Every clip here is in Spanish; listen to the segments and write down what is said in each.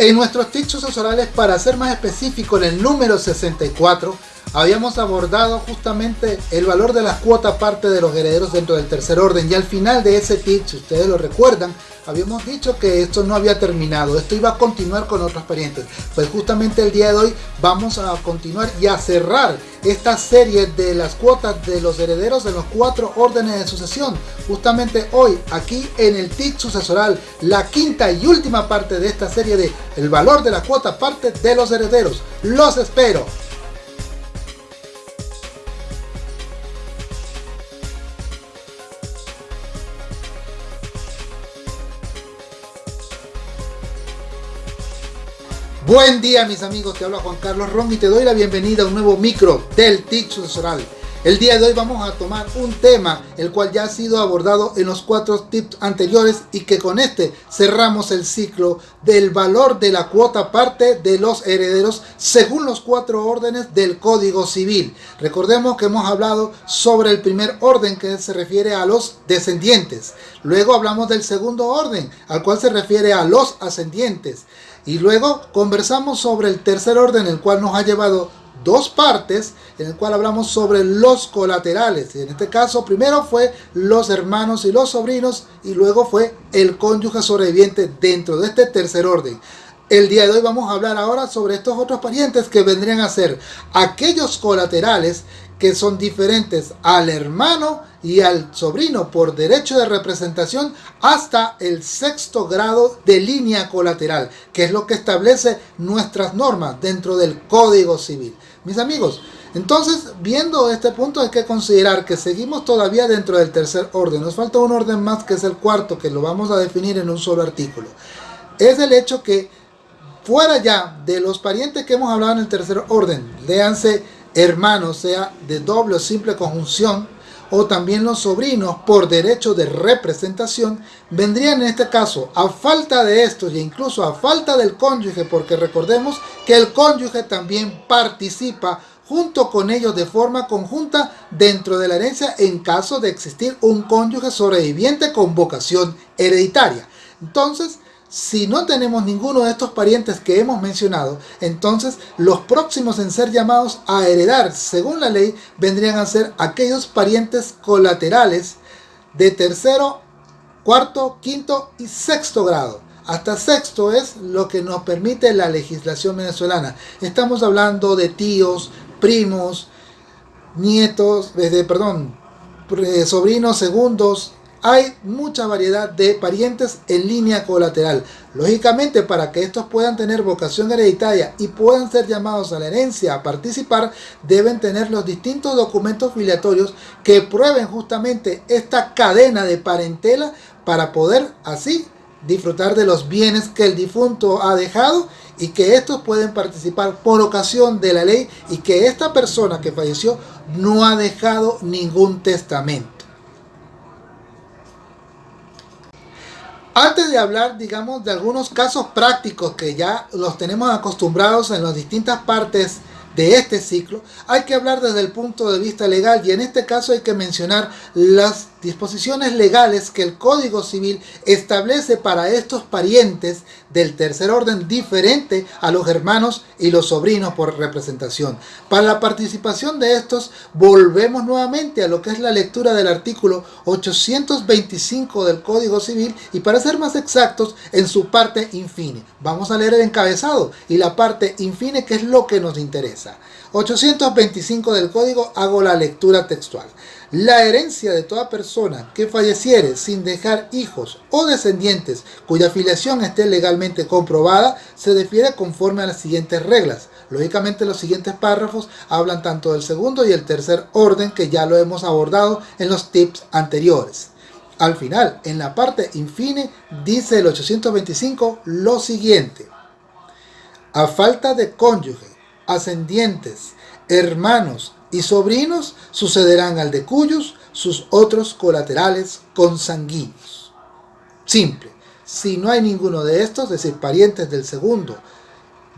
En nuestros tips sucesorales, para ser más específico, en el número 64, habíamos abordado justamente el valor de la cuota parte de los herederos dentro del tercer orden y al final de ese tip, si ustedes lo recuerdan, habíamos dicho que esto no había terminado, esto iba a continuar con otros parientes. Pues justamente el día de hoy vamos a continuar y a cerrar esta serie de las cuotas de los herederos de los cuatro órdenes de sucesión. Justamente hoy, aquí en el TIC sucesoral, la quinta y última parte de esta serie de el valor de la cuota parte de los herederos. Los espero. Buen día mis amigos, te habla Juan Carlos Ron y te doy la bienvenida a un nuevo micro del TIC sucesoral. El día de hoy vamos a tomar un tema el cual ya ha sido abordado en los cuatro tips anteriores y que con este cerramos el ciclo del valor de la cuota parte de los herederos según los cuatro órdenes del Código Civil. Recordemos que hemos hablado sobre el primer orden que se refiere a los descendientes. Luego hablamos del segundo orden al cual se refiere a los ascendientes. Y luego conversamos sobre el tercer orden, el cual nos ha llevado dos partes, en el cual hablamos sobre los colaterales. En este caso, primero fue los hermanos y los sobrinos, y luego fue el cónyuge sobreviviente dentro de este tercer orden. El día de hoy vamos a hablar ahora sobre estos otros parientes que vendrían a ser aquellos colaterales que son diferentes al hermano y al sobrino por derecho de representación hasta el sexto grado de línea colateral, que es lo que establece nuestras normas dentro del Código Civil. Mis amigos, entonces, viendo este punto hay que considerar que seguimos todavía dentro del tercer orden. Nos falta un orden más que es el cuarto, que lo vamos a definir en un solo artículo. Es el hecho que fuera ya de los parientes que hemos hablado en el tercer orden, léanse hermanos, sea de doble o simple conjunción, o también los sobrinos por derecho de representación, vendrían en este caso a falta de estos e incluso a falta del cónyuge, porque recordemos que el cónyuge también participa junto con ellos de forma conjunta dentro de la herencia en caso de existir un cónyuge sobreviviente con vocación hereditaria. Entonces, si no tenemos ninguno de estos parientes que hemos mencionado, entonces los próximos en ser llamados a heredar según la ley vendrían a ser aquellos parientes colaterales de tercero, cuarto, quinto y sexto grado. Hasta sexto es lo que nos permite la legislación venezolana. Estamos hablando de tíos, primos, nietos, desde, perdón, eh, sobrinos, segundos, hay mucha variedad de parientes en línea colateral. Lógicamente, para que estos puedan tener vocación hereditaria y puedan ser llamados a la herencia a participar, deben tener los distintos documentos filiatorios que prueben justamente esta cadena de parentela para poder así disfrutar de los bienes que el difunto ha dejado y que estos pueden participar por ocasión de la ley y que esta persona que falleció no ha dejado ningún testamento. Antes de hablar, digamos, de algunos casos prácticos que ya los tenemos acostumbrados en las distintas partes de este ciclo, hay que hablar desde el punto de vista legal y en este caso hay que mencionar las disposiciones legales que el Código Civil establece para estos parientes del tercer orden diferente a los hermanos y los sobrinos por representación. Para la participación de estos volvemos nuevamente a lo que es la lectura del artículo 825 del Código Civil y para ser más exactos en su parte infine. Vamos a leer el encabezado y la parte infine que es lo que nos interesa. 825 del Código hago la lectura textual. La herencia de toda persona que falleciere sin dejar hijos o descendientes cuya filiación esté legalmente comprobada se defiere conforme a las siguientes reglas. Lógicamente los siguientes párrafos hablan tanto del segundo y el tercer orden que ya lo hemos abordado en los tips anteriores. Al final, en la parte infine, dice el 825 lo siguiente. A falta de cónyuge, ascendientes, hermanos, y sobrinos sucederán al de cuyos sus otros colaterales consanguíneos. Simple. Si no hay ninguno de estos, es decir, parientes del segundo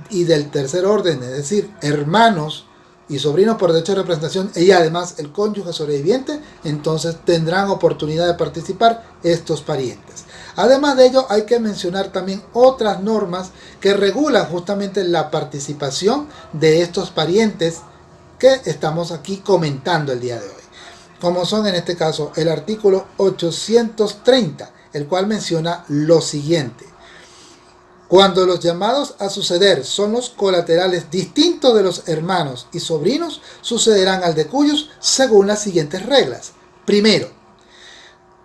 y del tercer orden, es decir, hermanos y sobrinos por derecho de representación y además el cónyuge sobreviviente, entonces tendrán oportunidad de participar estos parientes. Además de ello, hay que mencionar también otras normas que regulan justamente la participación de estos parientes que estamos aquí comentando el día de hoy. Como son en este caso el artículo 830, el cual menciona lo siguiente. Cuando los llamados a suceder son los colaterales distintos de los hermanos y sobrinos, sucederán al de cuyos según las siguientes reglas. Primero,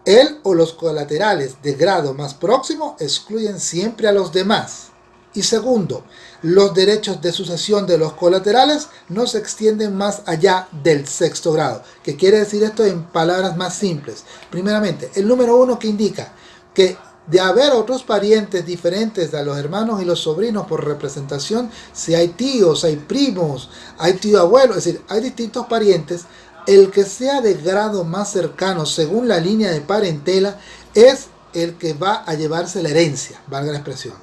él o los colaterales de grado más próximo excluyen siempre a los demás. Y segundo, los derechos de sucesión de los colaterales no se extienden más allá del sexto grado. ¿Qué quiere decir esto en palabras más simples? Primeramente, el número uno que indica que de haber otros parientes diferentes a los hermanos y los sobrinos por representación, si hay tíos, hay primos, hay tío abuelo, es decir, hay distintos parientes, el que sea de grado más cercano según la línea de parentela es el que va a llevarse la herencia, valga la expresión.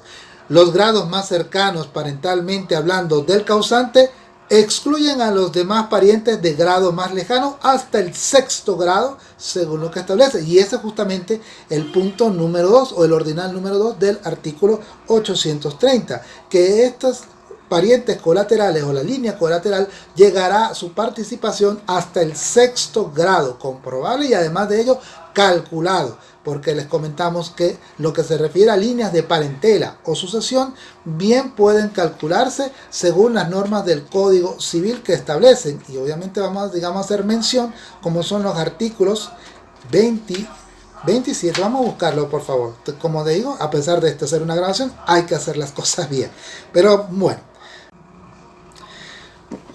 Los grados más cercanos parentalmente hablando del causante excluyen a los demás parientes de grado más lejano hasta el sexto grado, según lo que establece. Y ese es justamente el punto número 2 o el ordinal número 2 del artículo 830, que estos parientes colaterales o la línea colateral llegará a su participación hasta el sexto grado, comprobable y además de ello calculado porque les comentamos que lo que se refiere a líneas de parentela o sucesión bien pueden calcularse según las normas del Código Civil que establecen. Y obviamente vamos digamos, a hacer mención como son los artículos 20, 27, vamos a buscarlo por favor, como digo, a pesar de esto ser una grabación hay que hacer las cosas bien, pero bueno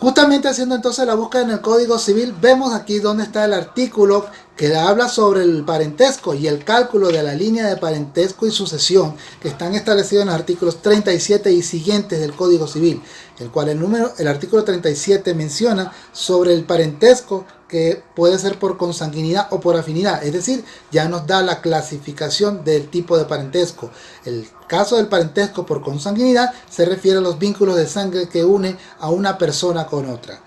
Justamente haciendo entonces la búsqueda en el Código Civil, vemos aquí donde está el artículo que habla sobre el parentesco y el cálculo de la línea de parentesco y sucesión que están establecidos en los artículos 37 y siguientes del Código Civil, el cual el, número, el artículo 37 menciona sobre el parentesco que puede ser por consanguinidad o por afinidad, es decir, ya nos da la clasificación del tipo de parentesco. El caso del parentesco por consanguinidad se refiere a los vínculos de sangre que une a una persona con otra.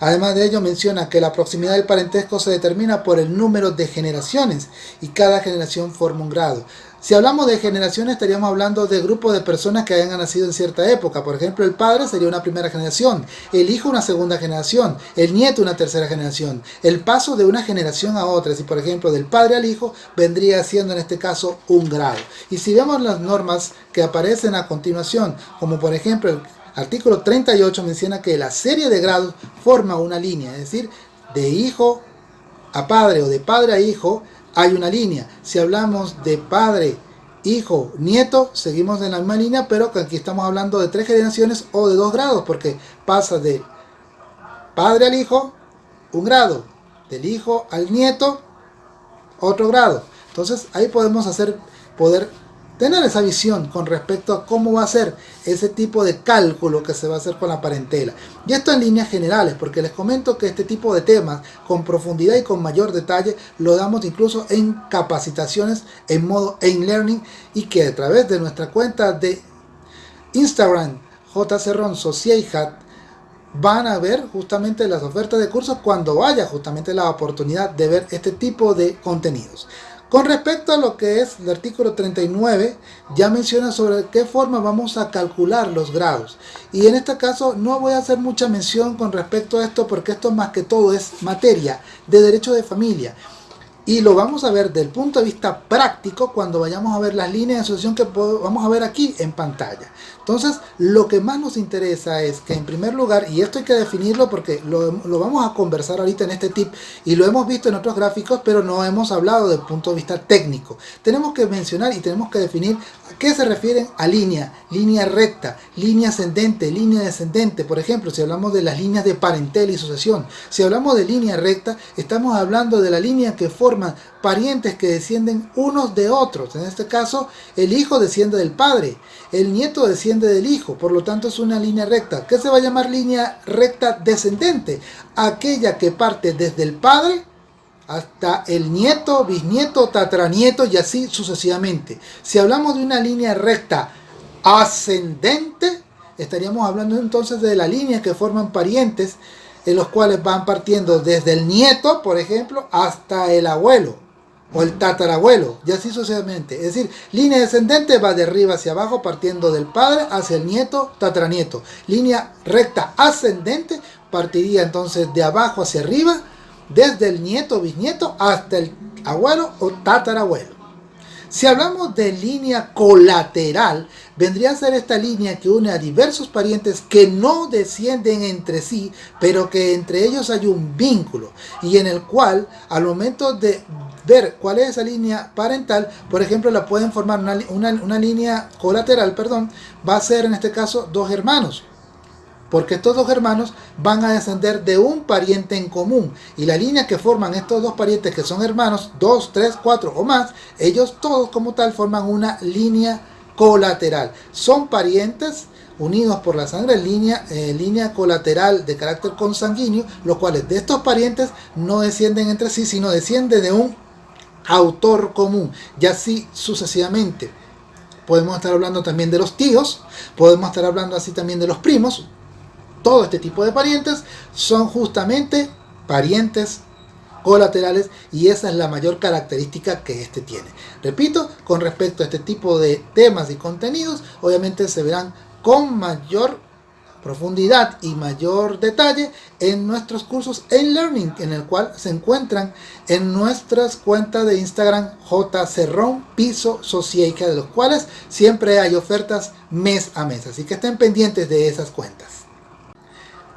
Además de ello menciona que la proximidad del parentesco se determina por el número de generaciones y cada generación forma un grado. Si hablamos de generaciones estaríamos hablando de grupos de personas que hayan nacido en cierta época. Por ejemplo, el padre sería una primera generación, el hijo una segunda generación, el nieto una tercera generación. El paso de una generación a otra, si por ejemplo del padre al hijo, vendría siendo en este caso un grado. Y si vemos las normas que aparecen a continuación, como por ejemplo el Artículo 38 menciona que la serie de grados forma una línea, es decir, de hijo a padre o de padre a hijo hay una línea. Si hablamos de padre, hijo, nieto, seguimos en la misma línea, pero aquí estamos hablando de tres generaciones o de dos grados, porque pasa de padre al hijo, un grado, del hijo al nieto, otro grado. Entonces ahí podemos hacer, poder tener esa visión con respecto a cómo va a ser ese tipo de cálculo que se va a hacer con la parentela. Y esto en líneas generales, porque les comento que este tipo de temas con profundidad y con mayor detalle lo damos incluso en capacitaciones en modo e-learning y que a través de nuestra cuenta de Instagram JCRON van a ver justamente las ofertas de cursos cuando haya justamente la oportunidad de ver este tipo de contenidos. Con respecto a lo que es el artículo 39, ya menciona sobre qué forma vamos a calcular los grados. Y en este caso no voy a hacer mucha mención con respecto a esto porque esto más que todo es materia de derecho de familia. Y lo vamos a ver del punto de vista práctico cuando vayamos a ver las líneas de asociación que vamos a ver aquí en pantalla. Entonces, lo que más nos interesa es que en primer lugar, y esto hay que definirlo porque lo, vamos a conversar ahorita en este tip y lo hemos visto en otros gráficos, pero no hemos hablado del punto de vista técnico. Tenemos que mencionar y tenemos que definir a qué se refieren a línea, línea recta, línea ascendente, línea descendente. Por ejemplo, si hablamos de las líneas de parentela y sucesión, si hablamos de línea recta, estamos hablando de la línea que forman parientes que descienden unos de otros. En este caso, el hijo desciende del padre, el nieto desciende del hijo, por lo tanto es una línea recta. ¿Qué se va a llamar línea recta descendente? Aquella que parte desde el padre hasta el nieto, bisnieto, tatranieto y así sucesivamente. Si hablamos de una línea recta ascendente, estaríamos hablando entonces de la línea que forman parientes en los cuales van partiendo desde el nieto, por ejemplo, hasta el abuelo o el tatarabuelo, y así sucesivamente. Es decir, línea descendente va de arriba hacia abajo partiendo del padre hacia el nieto, tataranieto. Línea recta ascendente partiría entonces de abajo hacia arriba, desde el nieto, bisnieto hasta el abuelo o tatarabuelo. Si hablamos de línea colateral, vendría a ser esta línea que une a diversos parientes que no descienden entre sí, pero que entre ellos hay un vínculo y en el cual al momento de ver cuál es esa línea parental, por ejemplo, la pueden formar una, una línea colateral, perdón, va a ser en este caso dos hermanos porque estos dos hermanos van a descender de un pariente en común y la línea que forman estos dos parientes que son hermanos, dos, tres, cuatro o más, ellos todos como tal forman una línea colateral. Son parientes unidos por la sangre línea, eh, línea colateral de carácter consanguíneo, los cuales de estos parientes no descienden entre sí, sino descienden de un autor común y así sucesivamente. Podemos estar hablando también de los tíos, podemos estar hablando así también de los primos, todo este tipo de parientes son justamente parientes colaterales y esa es la mayor característica que este tiene. Repito, con respecto a este tipo de temas y contenidos, obviamente se verán con mayor profundidad y mayor detalle en nuestros cursos en Learning, en el cual se encuentran en nuestras cuentas de Instagram jcerrón piso socieca, de los cuales siempre hay ofertas mes a mes, así que estén pendientes de esas cuentas.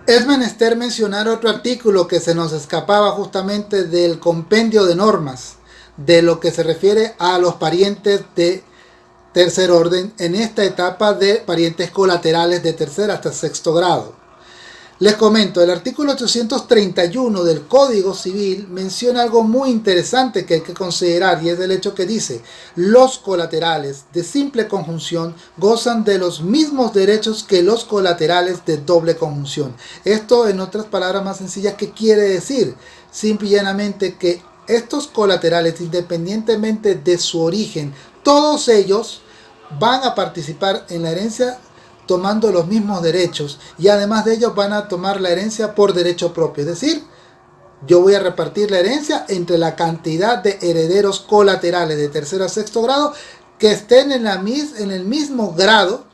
Es menester mencionar otro artículo que se nos escapaba justamente del compendio de normas de lo que se refiere a los parientes de tercer orden en esta etapa de parientes colaterales de tercer hasta sexto grado. Les comento, el artículo 831 del Código Civil menciona algo muy interesante que hay que considerar y es el hecho que dice los colaterales de simple conjunción gozan de los mismos derechos que los colaterales de doble conjunción. Esto en otras palabras más sencillas, ¿qué quiere decir? Simple y llanamente que estos colaterales independientemente de su origen, todos ellos van a participar en la herencia tomando los mismos derechos y además de ellos van a tomar la herencia por derecho propio. Es decir, yo voy a repartir la herencia entre la cantidad de herederos colaterales de tercero a sexto grado que estén en, la en el mismo grado,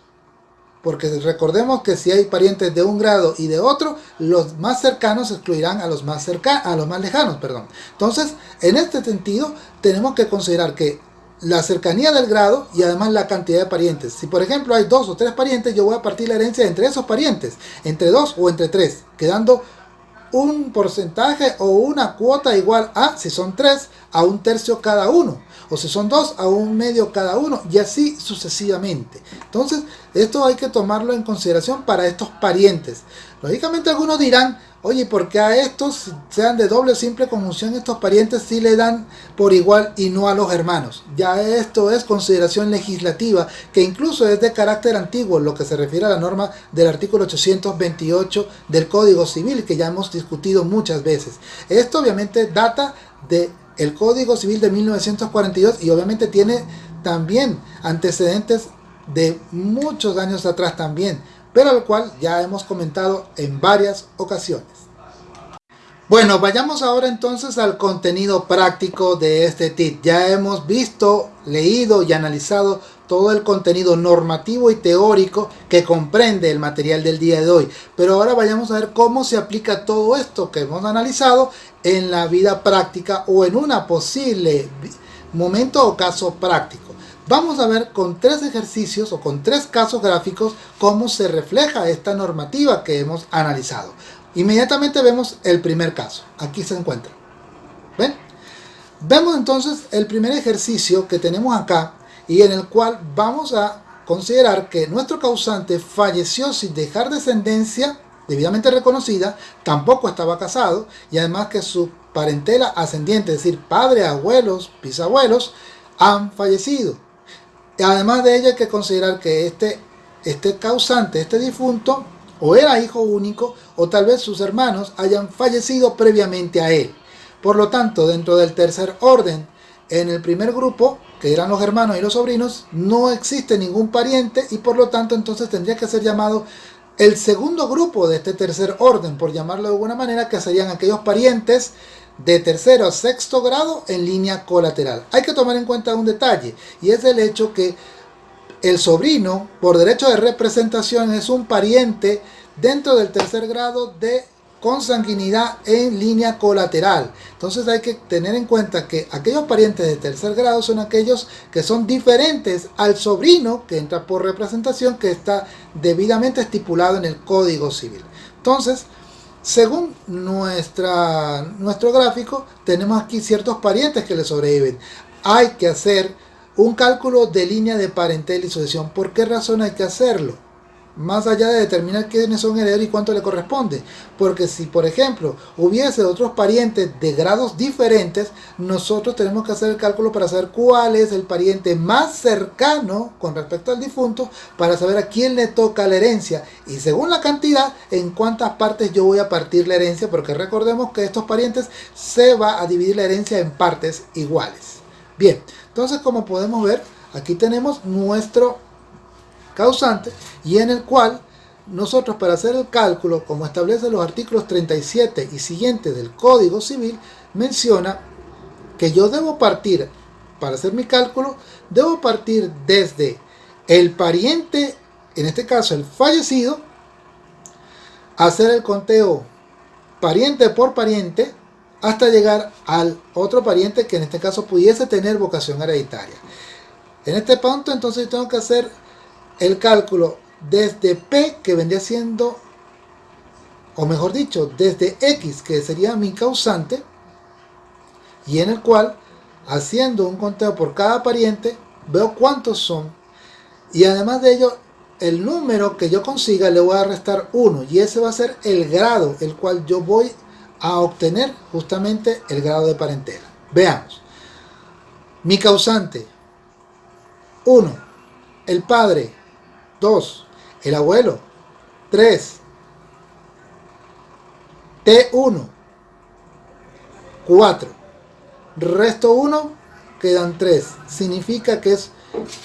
porque recordemos que si hay parientes de un grado y de otro, los más cercanos excluirán a los más, cerca a los más lejanos. Perdón. Entonces, en este sentido, tenemos que considerar que la cercanía del grado y además la cantidad de parientes. Si por ejemplo hay dos o tres parientes, yo voy a partir la herencia entre esos parientes, entre dos o entre tres, quedando un porcentaje o una cuota igual a, si son tres, a un tercio cada uno, o si son dos, a un medio cada uno, y así sucesivamente. Entonces, esto hay que tomarlo en consideración para estos parientes. Lógicamente algunos dirán, Oye, ¿por qué a estos, sean de doble o simple conjunción, estos parientes sí le dan por igual y no a los hermanos? Ya esto es consideración legislativa, que incluso es de carácter antiguo, lo que se refiere a la norma del artículo 828 del Código Civil, que ya hemos discutido muchas veces. Esto obviamente data del el Código Civil de 1942 y obviamente tiene también antecedentes de muchos años atrás también pero al cual ya hemos comentado en varias ocasiones. Bueno, vayamos ahora entonces al contenido práctico de este TIT. Ya hemos visto, leído y analizado todo el contenido normativo y teórico que comprende el material del día de hoy. Pero ahora vayamos a ver cómo se aplica todo esto que hemos analizado en la vida práctica o en una posible momento o caso práctico. Vamos a ver con tres ejercicios o con tres casos gráficos cómo se refleja esta normativa que hemos analizado. Inmediatamente vemos el primer caso. Aquí se encuentra. ¿Ven? Vemos entonces el primer ejercicio que tenemos acá y en el cual vamos a considerar que nuestro causante falleció sin dejar descendencia debidamente reconocida, tampoco estaba casado y además que su parentela ascendiente, es decir, padre, abuelos, bisabuelos, han fallecido. Además de ello hay que considerar que este, este causante, este difunto, o era hijo único, o tal vez sus hermanos hayan fallecido previamente a él. Por lo tanto, dentro del tercer orden, en el primer grupo, que eran los hermanos y los sobrinos, no existe ningún pariente y por lo tanto entonces tendría que ser llamado el segundo grupo de este tercer orden, por llamarlo de alguna manera, que serían aquellos parientes de tercero a sexto grado en línea colateral. Hay que tomar en cuenta un detalle y es el hecho que el sobrino, por derecho de representación, es un pariente dentro del tercer grado de consanguinidad en línea colateral. Entonces hay que tener en cuenta que aquellos parientes de tercer grado son aquellos que son diferentes al sobrino que entra por representación que está debidamente estipulado en el Código Civil. Entonces, según nuestra, nuestro gráfico, tenemos aquí ciertos parientes que le sobreviven. Hay que hacer un cálculo de línea de parentela y sucesión. ¿Por qué razón hay que hacerlo? Más allá de determinar quiénes son herederos y cuánto le corresponde. Porque si, por ejemplo, hubiese otros parientes de grados diferentes, nosotros tenemos que hacer el cálculo para saber cuál es el pariente más cercano con respecto al difunto, para saber a quién le toca la herencia. Y según la cantidad, en cuántas partes yo voy a partir la herencia, porque recordemos que estos parientes se va a dividir la herencia en partes iguales. Bien, entonces como podemos ver, aquí tenemos nuestro causante y en el cual nosotros para hacer el cálculo, como establece los artículos 37 y siguientes del Código Civil, menciona que yo debo partir, para hacer mi cálculo, debo partir desde el pariente, en este caso el fallecido, hacer el conteo pariente por pariente, hasta llegar al otro pariente que en este caso pudiese tener vocación hereditaria. En este punto entonces tengo que hacer el cálculo desde P que vendría siendo, o mejor dicho, desde X que sería mi causante, y en el cual haciendo un conteo por cada pariente veo cuántos son y además de ello el número que yo consiga le voy a restar 1 y ese va a ser el grado el cual yo voy a obtener justamente el grado de parentela. Veamos. Mi causante. 1. El padre. 2. El abuelo. 3. T1. 4. Resto 1. Quedan 3. Significa que es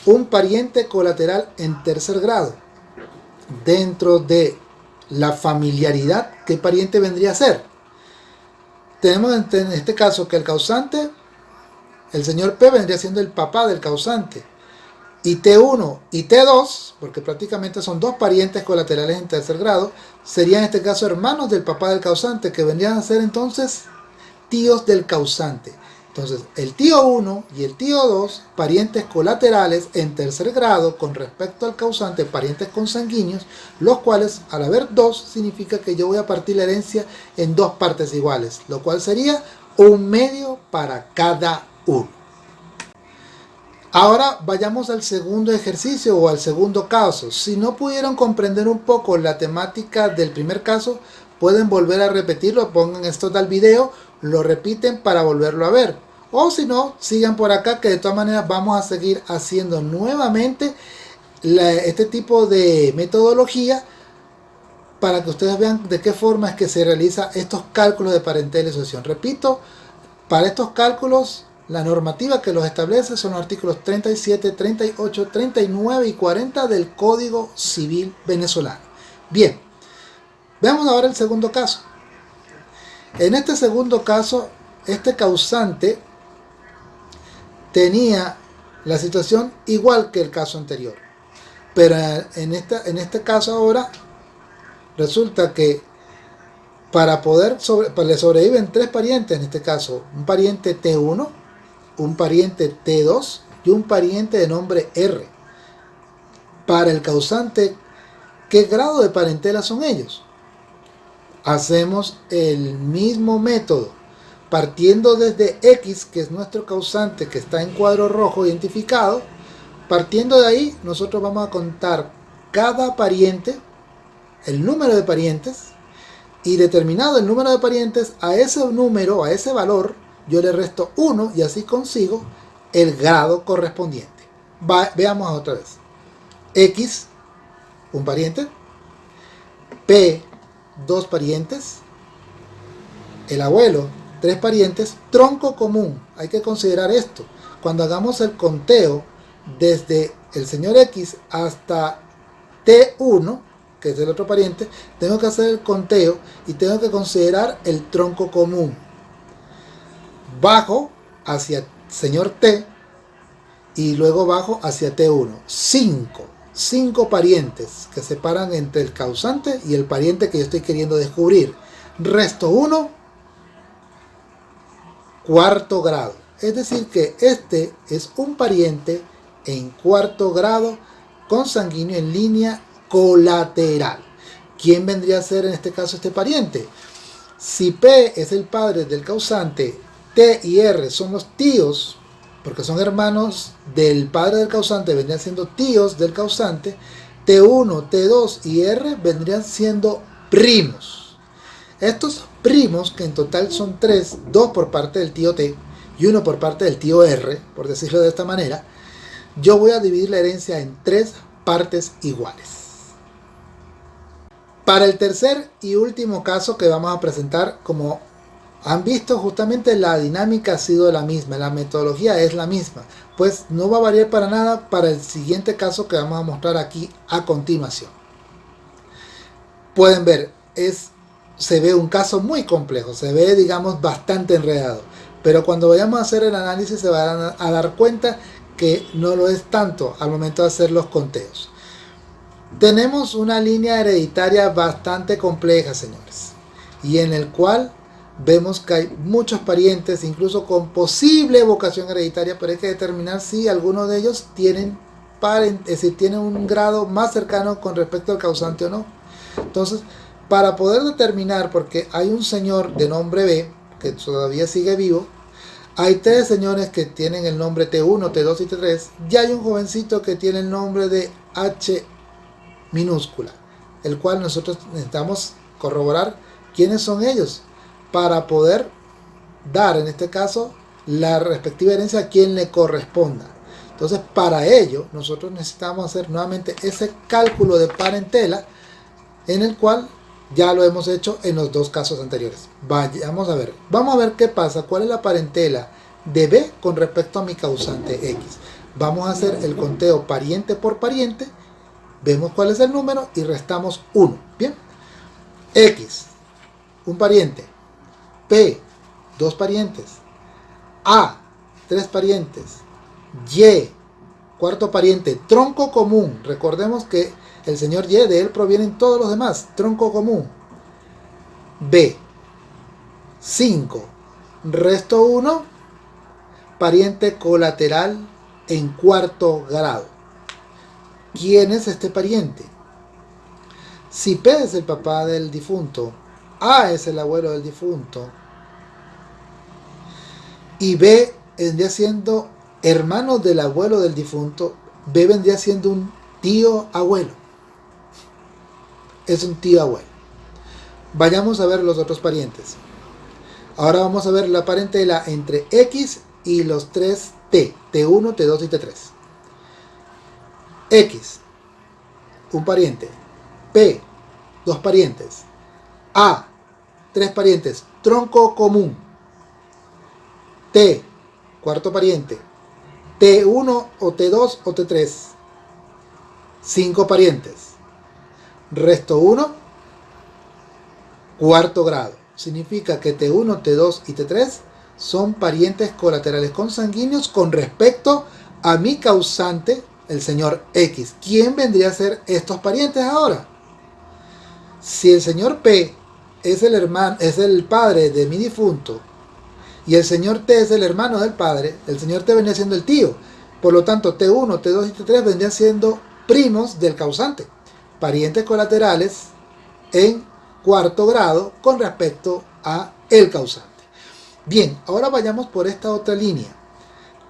un pariente colateral en tercer grado. Dentro de la familiaridad, ¿qué pariente vendría a ser? tenemos en este caso que el causante, el señor P vendría siendo el papá del causante. Y T1 y T2, porque prácticamente son dos parientes colaterales en tercer grado, serían en este caso hermanos del papá del causante, que vendrían a ser entonces tíos del causante. Entonces, el tío 1 y el tío 2, parientes colaterales en tercer grado con respecto al causante, parientes consanguíneos, los cuales al haber dos significa que yo voy a partir la herencia en dos partes iguales, lo cual sería un medio para cada uno. Ahora vayamos al segundo ejercicio o al segundo caso. Si no pudieron comprender un poco la temática del primer caso, pueden volver a repetirlo, pongan esto al video lo repiten para volverlo a ver. O si no, sigan por acá que de todas maneras vamos a seguir haciendo nuevamente este tipo de metodología para que ustedes vean de qué forma es que se realiza estos cálculos de parentela y sucesión. Repito, para estos cálculos la normativa que los establece son los artículos 37, 38, 39 y 40 del Código Civil venezolano. Bien, veamos ahora el segundo caso. En este segundo caso, este causante tenía la situación igual que el caso anterior. Pero en, en este caso ahora, resulta que para poder sobre, le sobreviven tres parientes, en este caso, un pariente T1, un pariente T2 y un pariente de nombre R. Para el causante, ¿qué grado de parentela son ellos? hacemos el mismo método partiendo desde X que es nuestro causante que está en cuadro rojo identificado partiendo de ahí nosotros vamos a contar cada pariente el número de parientes y determinado el número de parientes a ese número a ese valor yo le resto 1 y así consigo el grado correspondiente veamos otra vez X un pariente P dos parientes, el abuelo, tres parientes, tronco común. Hay que considerar esto. Cuando hagamos el conteo desde el señor X hasta T1, que es el otro pariente, tengo que hacer el conteo y tengo que considerar el tronco común. Bajo hacia señor T y luego bajo hacia T1. 5. 5 parientes que separan entre el causante y el pariente que yo estoy queriendo descubrir. Resto 1, cuarto grado. Es decir que este es un pariente en cuarto grado consanguíneo en línea colateral. ¿Quién vendría a ser en este caso este pariente? Si P es el padre del causante, T y R son los tíos, porque son hermanos del padre del causante, vendrían siendo tíos del causante, T1, T2 y R vendrían siendo primos. Estos primos, que en total son tres, dos por parte del tío T y uno por parte del tío R, por decirlo de esta manera, yo voy a dividir la herencia en tres partes iguales. Para el tercer y último caso que vamos a presentar, como han visto, justamente la dinámica ha sido la misma, la metodología es la misma, pues no va a variar para nada para el siguiente caso que vamos a mostrar aquí a continuación. Pueden ver, es, se ve un caso muy complejo, se ve digamos bastante enredado, pero cuando vayamos a hacer el análisis se van a dar cuenta que no lo es tanto al momento de hacer los conteos. Tenemos una línea hereditaria bastante compleja, señores, y en el cual vemos que hay muchos parientes, incluso con posible vocación hereditaria, pero hay que determinar si alguno de ellos tienen, es decir, tienen un grado más cercano con respecto al causante o no. Entonces, para poder determinar, porque hay un señor de nombre B, que todavía sigue vivo, hay tres señores que tienen el nombre T1, T2 y T3, y hay un jovencito que tiene el nombre de H minúscula, el cual nosotros necesitamos corroborar quiénes son ellos para poder dar en este caso la respectiva herencia a quien le corresponda. Entonces para ello nosotros necesitamos hacer nuevamente ese cálculo de parentela en el cual ya lo hemos hecho en los dos casos anteriores. Vamos a ver, vamos a ver qué pasa, cuál es la parentela de B con respecto a mi causante X. Vamos a hacer el conteo pariente por pariente, vemos cuál es el número y restamos 1. Bien, X, un pariente, P, dos parientes, A, tres parientes, Y, cuarto pariente, tronco común. Recordemos que el señor Y, de él provienen todos los demás, tronco común. B, 5, resto 1, pariente colateral en cuarto grado. ¿Quién es este pariente? Si P es el papá del difunto, a es el abuelo del difunto. Y B vendría siendo hermano del abuelo del difunto. B vendría siendo un tío abuelo. Es un tío abuelo. Vayamos a ver los otros parientes. Ahora vamos a ver la parentela entre X y los tres T. T1, T2 y T3. X, un pariente. P, dos parientes. A, tres parientes. Tronco común. T, cuarto pariente. T1 o T2 o T3. Cinco parientes. Resto 1, cuarto grado. Significa que T1, T2 y T3 son parientes colaterales consanguíneos con respecto a mi causante, el señor X. ¿Quién vendría a ser estos parientes ahora? Si el señor P es el hermano, es el padre de mi difunto, y el señor T es el hermano del padre, el señor T vendría siendo el tío. Por lo tanto, T1, T2 y T3 vendrían siendo primos del causante, parientes colaterales en cuarto grado con respecto a el causante. Bien, ahora vayamos por esta otra línea.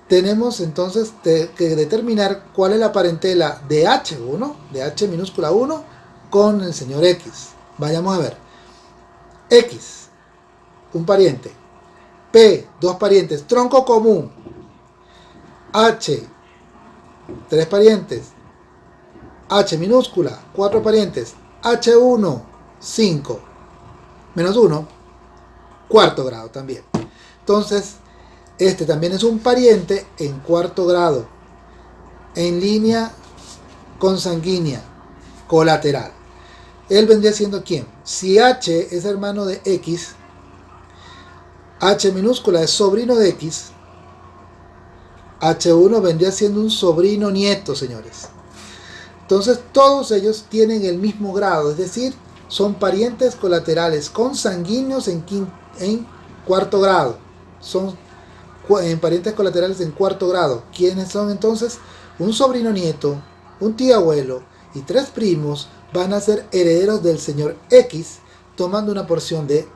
Tenemos entonces que determinar cuál es la parentela de H1, de H minúscula 1, con el señor X. Vayamos a ver. X, un pariente. P, dos parientes. Tronco común. H, tres parientes. H minúscula, cuatro parientes. H1, 5. Menos 1, cuarto grado también. Entonces, este también es un pariente en cuarto grado. En línea consanguínea, colateral él vendría siendo quién? Si H es hermano de X, H minúscula es sobrino de X, H1 vendría siendo un sobrino nieto, señores. Entonces todos ellos tienen el mismo grado, es decir, son parientes colaterales consanguíneos en, cuarto grado. Son en parientes colaterales en cuarto grado. ¿Quiénes son entonces? Un sobrino nieto, un tío abuelo y tres primos van a ser herederos del señor X, tomando una porción de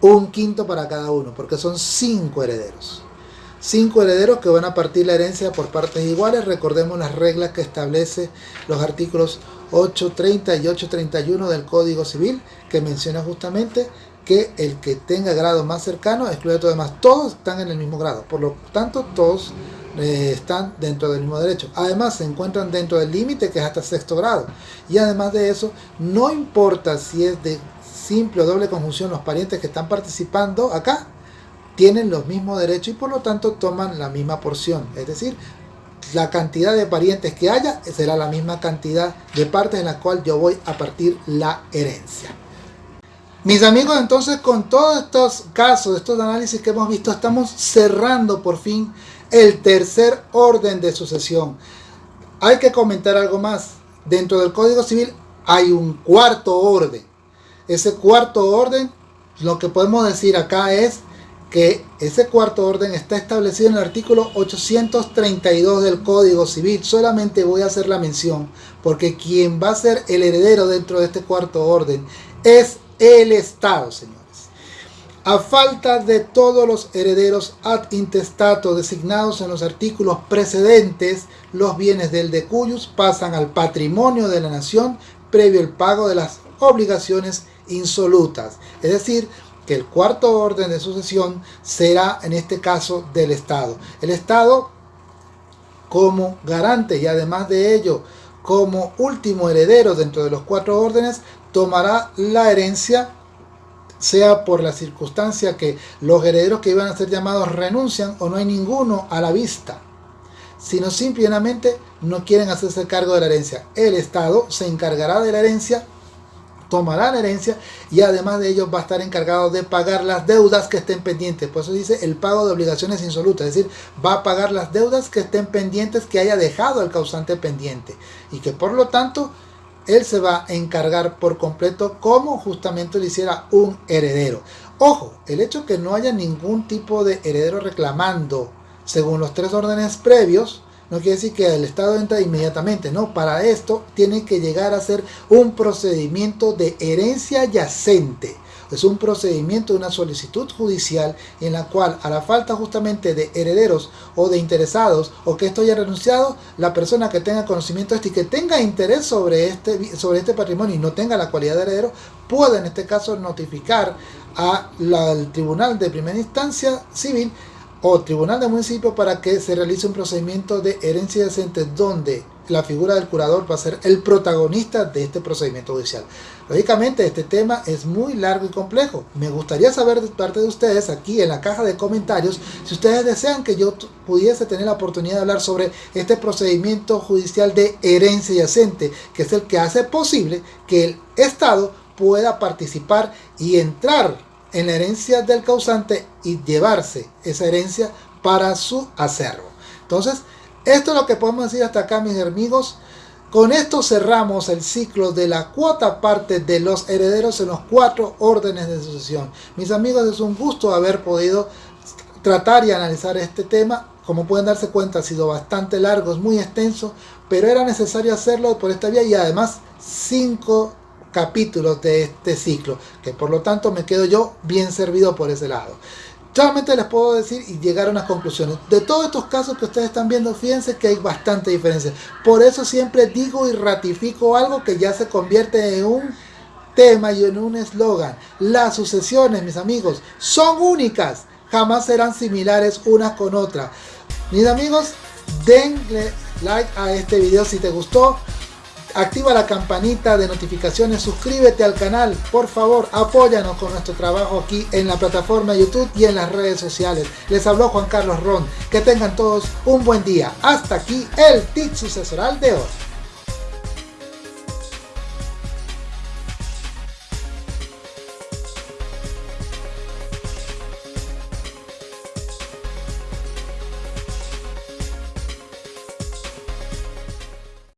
un quinto para cada uno, porque son cinco herederos. Cinco herederos que van a partir la herencia por partes iguales. Recordemos las reglas que establece los artículos 830 y 831 del Código Civil, que menciona justamente que el que tenga grado más cercano excluye a los demás. Todos están en el mismo grado, por lo tanto todos eh, están dentro del mismo derecho. Además se encuentran dentro del límite que es hasta sexto grado. Y además de eso, no importa si es de simple o doble conjunción los parientes que están participando acá, tienen los mismos derechos y por lo tanto toman la misma porción. Es decir, la cantidad de parientes que haya será la misma cantidad de partes en la cual yo voy a partir la herencia. Mis amigos, entonces con todos estos casos, estos análisis que hemos visto, estamos cerrando por fin el tercer orden de sucesión. Hay que comentar algo más. Dentro del Código Civil hay un cuarto orden. Ese cuarto orden, lo que podemos decir acá es que ese cuarto orden está establecido en el artículo 832 del Código Civil. Solamente voy a hacer la mención porque quien va a ser el heredero dentro de este cuarto orden es el Estado, señores. A falta de todos los herederos ad intestato designados en los artículos precedentes, los bienes del decuyus pasan al patrimonio de la nación previo el pago de las obligaciones insolutas. Es decir, que el cuarto orden de sucesión será en este caso del Estado. El Estado como garante y además de ello como último heredero dentro de los cuatro órdenes tomará la herencia sea por la circunstancia que los herederos que iban a ser llamados renuncian o no hay ninguno a la vista, sino simplemente no quieren hacerse cargo de la herencia. El Estado se encargará de la herencia, tomará la herencia y además de ello va a estar encargado de pagar las deudas que estén pendientes. Por eso dice el pago de obligaciones insolutas, es decir, va a pagar las deudas que estén pendientes que haya dejado el causante pendiente y que por lo tanto él se va a encargar por completo como justamente lo hiciera un heredero. Ojo, el hecho que no haya ningún tipo de heredero reclamando según los tres órdenes previos, no quiere decir que el Estado entra inmediatamente, no, para esto tiene que llegar a ser un procedimiento de herencia yacente es un procedimiento de una solicitud judicial en la cual a la falta justamente de herederos o de interesados o que esto haya renunciado, la persona que tenga conocimiento de esto y que tenga interés sobre este, sobre este patrimonio y no tenga la cualidad de heredero, puede en este caso notificar al tribunal de primera instancia civil o tribunal de municipio para que se realice un procedimiento de herencia decente donde la figura del curador va a ser el protagonista de este procedimiento judicial. Lógicamente este tema es muy largo y complejo. Me gustaría saber de parte de ustedes aquí en la caja de comentarios si ustedes desean que yo pudiese tener la oportunidad de hablar sobre este procedimiento judicial de herencia yacente, que es el que hace posible que el Estado pueda participar y entrar en la herencia del causante y llevarse esa herencia para su acervo. Entonces, esto es lo que podemos decir hasta acá, mis amigos. Con esto cerramos el ciclo de la cuota parte de los herederos en los cuatro órdenes de sucesión. Mis amigos, es un gusto haber podido tratar y analizar este tema. Como pueden darse cuenta, ha sido bastante largo, es muy extenso, pero era necesario hacerlo por esta vía y además cinco capítulos de este ciclo, que por lo tanto me quedo yo bien servido por ese lado. Solamente les puedo decir y llegar a unas conclusiones. De todos estos casos que ustedes están viendo, fíjense que hay bastante diferencia. Por eso siempre digo y ratifico algo que ya se convierte en un tema y en un eslogan. Las sucesiones, mis amigos, son únicas. Jamás serán similares unas con otras. Mis amigos, denle like a este video si te gustó activa la campanita de notificaciones, suscríbete al canal, por favor, apóyanos con nuestro trabajo aquí en la plataforma YouTube y en las redes sociales. Les habló Juan Carlos Ron, que tengan todos un buen día. Hasta aquí el tip sucesoral de hoy.